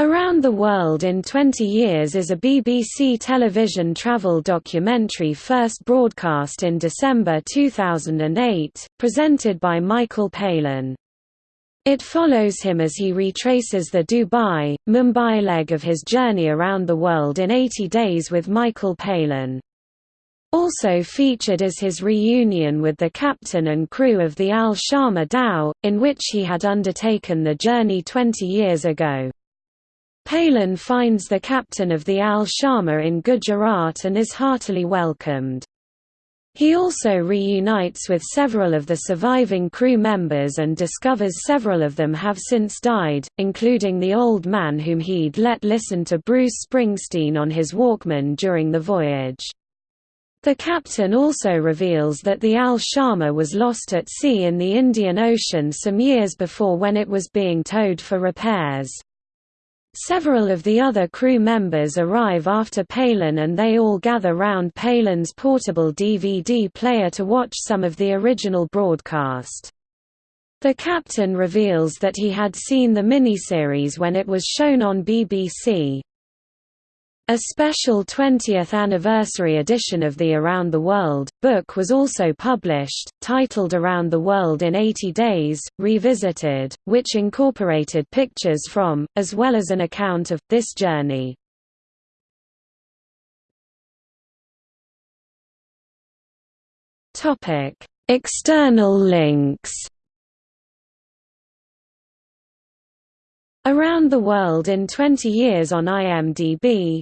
Around the World in 20 Years is a BBC television travel documentary first broadcast in December 2008, presented by Michael Palin. It follows him as he retraces the Dubai, Mumbai leg of his journey around the world in 80 days with Michael Palin. Also featured is his reunion with the captain and crew of the Al Sharma dhow, in which he had undertaken the journey 20 years ago. Palin finds the captain of the Al Sharma in Gujarat and is heartily welcomed. He also reunites with several of the surviving crew members and discovers several of them have since died, including the old man whom he'd let listen to Bruce Springsteen on his Walkman during the voyage. The captain also reveals that the Al Sharma was lost at sea in the Indian Ocean some years before when it was being towed for repairs. Several of the other crew members arrive after Palin and they all gather round Palin's portable DVD player to watch some of the original broadcast. The captain reveals that he had seen the miniseries when it was shown on BBC. A special 20th anniversary edition of the Around the World book was also published, titled Around the World in 80 Days, Revisited, which incorporated pictures from, as well as an account of, this journey. External links Around the World in 20 Years on IMDb